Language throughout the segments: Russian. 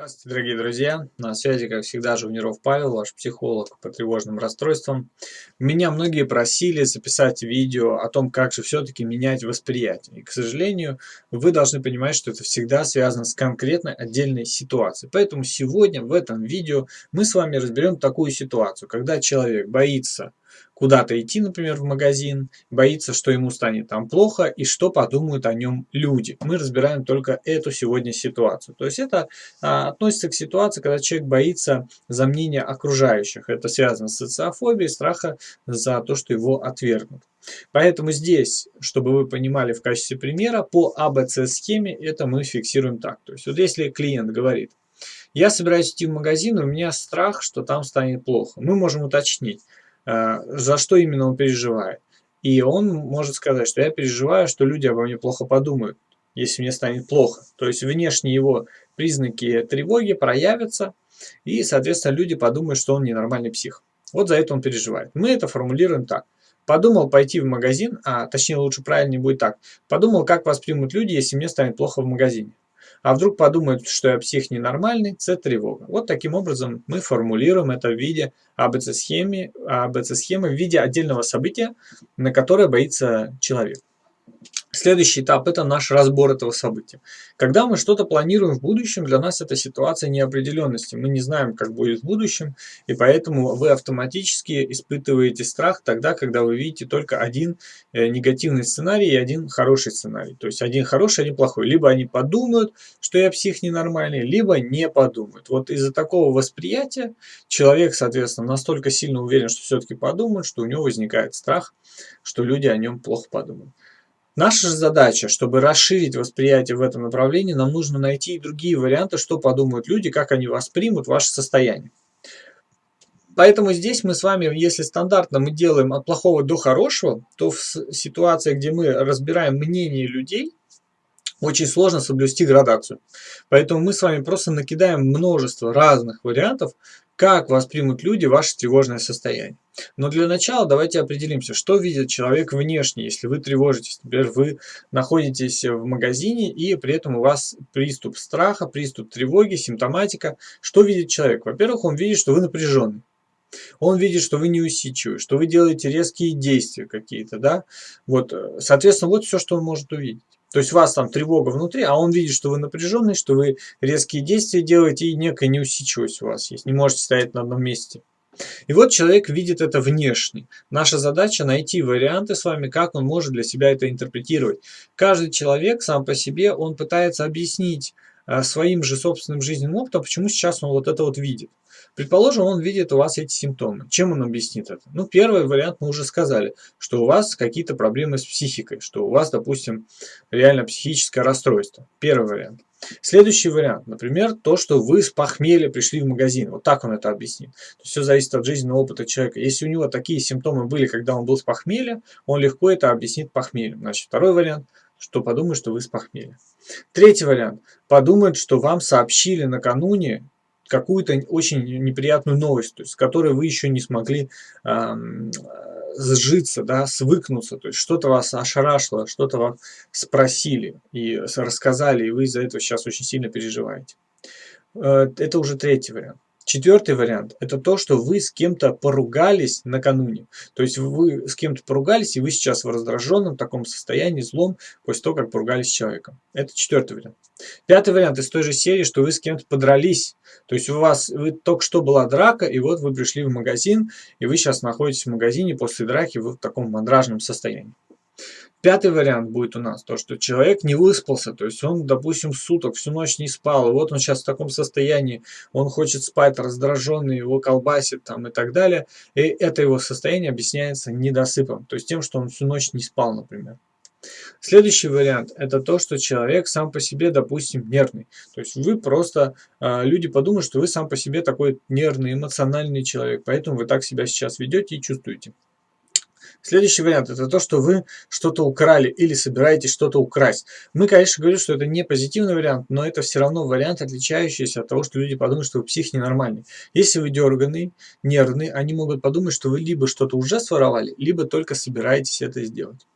Здравствуйте, дорогие друзья! На связи, как всегда, Жувниров Павел, ваш психолог по тревожным расстройствам. Меня многие просили записать видео о том, как же все-таки менять восприятие. И, к сожалению, вы должны понимать, что это всегда связано с конкретной отдельной ситуацией. Поэтому сегодня в этом видео мы с вами разберем такую ситуацию, когда человек боится куда-то идти, например, в магазин, боится, что ему станет там плохо и что подумают о нем люди. Мы разбираем только эту сегодня ситуацию. То есть это а, относится к ситуации, когда человек боится за мнение окружающих. Это связано с социофобией, страха за то, что его отвергнут. Поэтому здесь, чтобы вы понимали в качестве примера, по АБЦ-схеме это мы фиксируем так. То есть вот если клиент говорит, я собираюсь идти в магазин, у меня страх, что там станет плохо. Мы можем уточнить, за что именно он переживает. И он может сказать, что я переживаю, что люди обо мне плохо подумают, если мне станет плохо. То есть внешние его признаки тревоги проявятся, и, соответственно, люди подумают, что он ненормальный псих. Вот за это он переживает. Мы это формулируем так. Подумал пойти в магазин, а точнее лучше правильнее будет так. Подумал, как воспримут люди, если мне станет плохо в магазине. А вдруг подумают, что я псих ненормальный, С тревога. Вот таким образом мы формулируем это в виде АБЦ-схемы, АБЦ-схемы в виде отдельного события, на которое боится человек. Следующий этап – это наш разбор этого события. Когда мы что-то планируем в будущем, для нас это ситуация неопределенности. Мы не знаем, как будет в будущем, и поэтому вы автоматически испытываете страх тогда, когда вы видите только один э, негативный сценарий и один хороший сценарий. То есть один хороший, один плохой. Либо они подумают, что я псих ненормальный, либо не подумают. Вот из-за такого восприятия человек, соответственно, настолько сильно уверен, что все-таки подумают, что у него возникает страх, что люди о нем плохо подумают. Наша же задача, чтобы расширить восприятие в этом направлении, нам нужно найти и другие варианты, что подумают люди, как они воспримут ваше состояние. Поэтому здесь мы с вами, если стандартно мы делаем от плохого до хорошего, то в ситуации, где мы разбираем мнение людей, очень сложно соблюсти градацию. Поэтому мы с вами просто накидаем множество разных вариантов, как воспримут люди ваше тревожное состояние. Но для начала давайте определимся, что видит человек внешне, если вы тревожитесь. Например, вы находитесь в магазине и при этом у вас приступ страха, приступ тревоги, симптоматика. Что видит человек? Во-первых, он видит, что вы напряженный. Он видит, что вы неусидчивы, что вы делаете резкие действия какие-то, да. Вот, соответственно, вот все, что он может увидеть. То есть у вас там тревога внутри, а он видит, что вы напряженный, что вы резкие действия делаете и некая неусидчивость у вас есть. Не можете стоять на одном месте. И вот человек видит это внешне. Наша задача найти варианты с вами, как он может для себя это интерпретировать. Каждый человек сам по себе, он пытается объяснить своим же собственным жизненным опытом, почему сейчас он вот это вот видит. Предположим, он видит у вас эти симптомы. Чем он объяснит это? Ну, первый вариант мы уже сказали, что у вас какие-то проблемы с психикой, что у вас, допустим, реально психическое расстройство. Первый вариант. Следующий вариант, например, то, что вы с похмелья пришли в магазин. Вот так он это объяснит. Все зависит от жизненного опыта человека. Если у него такие симптомы были, когда он был с похмелья, он легко это объяснит похмельем. Значит, второй вариант, что подумает, что вы с похмелья. Третий вариант. Подумает, что вам сообщили накануне какую-то очень неприятную новость, то есть, с которой вы еще не смогли э, сжиться, да, свыкнуться, то есть что-то вас ошарашило, что-то вас спросили и рассказали, и вы из-за этого сейчас очень сильно переживаете. Э, это уже третий вариант. Четвертый вариант – это то, что вы с кем-то поругались накануне. То есть вы с кем-то поругались, и вы сейчас в раздраженном таком состоянии, злом, после того, как поругались с человеком. Это четвертый вариант. Пятый вариант из той же серии, что вы с кем-то подрались. То есть у вас вы только что была драка, и вот вы пришли в магазин, и вы сейчас находитесь в магазине после драки в таком мандражном состоянии. Пятый вариант будет у нас, то, что человек не выспался, то есть он, допустим, суток, всю ночь не спал, и вот он сейчас в таком состоянии, он хочет спать, раздраженный, его колбасит там и так далее, и это его состояние объясняется недосыпом, то есть тем, что он всю ночь не спал, например. Следующий вариант – это то, что человек сам по себе, допустим, нервный. То есть вы просто, э, люди подумают, что вы сам по себе такой нервный, эмоциональный человек, поэтому вы так себя сейчас ведете и чувствуете. Следующий вариант – это то, что вы что-то украли или собираетесь что-то украсть. Мы, конечно, говорим, что это не позитивный вариант, но это все равно вариант, отличающийся от того, что люди подумают, что вы псих ненормальный. Если вы дерганный, нервный, они могут подумать, что вы либо что-то уже своровали, либо только собираетесь это сделать.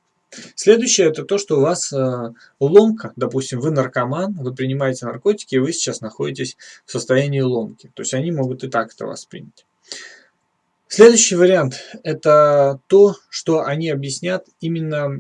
Следующее это то, что у вас э, ломка, допустим, вы наркоман, вы принимаете наркотики, и вы сейчас находитесь в состоянии ломки. То есть они могут и так это воспринять. Следующий вариант – это то, что они объяснят именно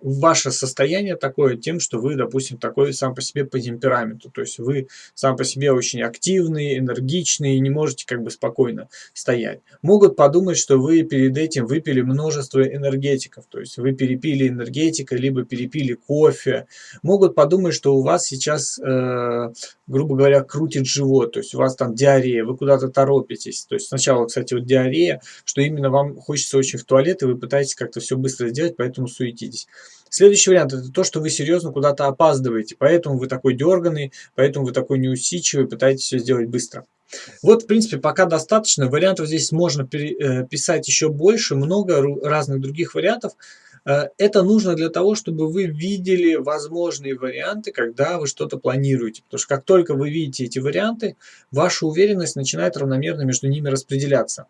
ваше состояние такое тем, что вы, допустим, такой сам по себе по темпераменту. То есть вы сам по себе очень активный, энергичный и не можете как бы спокойно стоять. Могут подумать, что вы перед этим выпили множество энергетиков. То есть вы перепили энергетика, либо перепили кофе. Могут подумать, что у вас сейчас, э, грубо говоря, крутит живот. То есть у вас там диарея, вы куда-то торопитесь. То есть сначала, кстати, вот диарея, что именно вам хочется очень в туалет, и вы пытаетесь как-то все быстро сделать, поэтому суетитесь суетитесь. Следующий вариант это то, что вы серьезно куда-то опаздываете, поэтому вы такой дерганный, поэтому вы такой неусидчивый, пытаетесь все сделать быстро. Вот, в принципе, пока достаточно. Вариантов здесь можно э, писать еще больше, много разных других вариантов. Э, это нужно для того, чтобы вы видели возможные варианты, когда вы что-то планируете. Потому что как только вы видите эти варианты, ваша уверенность начинает равномерно между ними распределяться.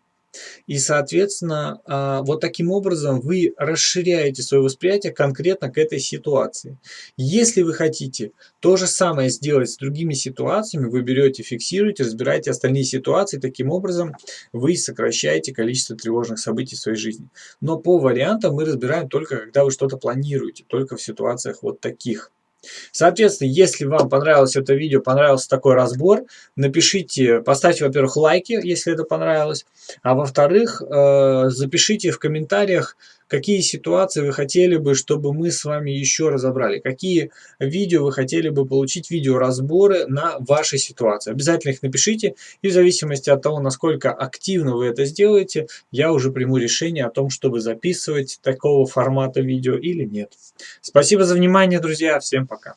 И, соответственно, а, вот таким образом вы расширяете свое восприятие конкретно к этой ситуации. Если вы хотите то же самое сделать с другими ситуациями, вы берете, фиксируете, разбираете остальные ситуации, таким образом вы сокращаете количество тревожных событий в своей жизни. Но по вариантам мы разбираем только, когда вы что-то планируете, только в ситуациях вот таких. Соответственно, если вам понравилось это видео, понравился такой разбор, напишите, поставьте, во-первых, лайки, если это понравилось, а во-вторых, э, запишите в комментариях, какие ситуации вы хотели бы, чтобы мы с вами еще разобрали, какие видео вы хотели бы получить, видеоразборы на вашей ситуации. Обязательно их напишите, и в зависимости от того, насколько активно вы это сделаете, я уже приму решение о том, чтобы записывать такого формата видео или нет. Спасибо за внимание, друзья, всем пока.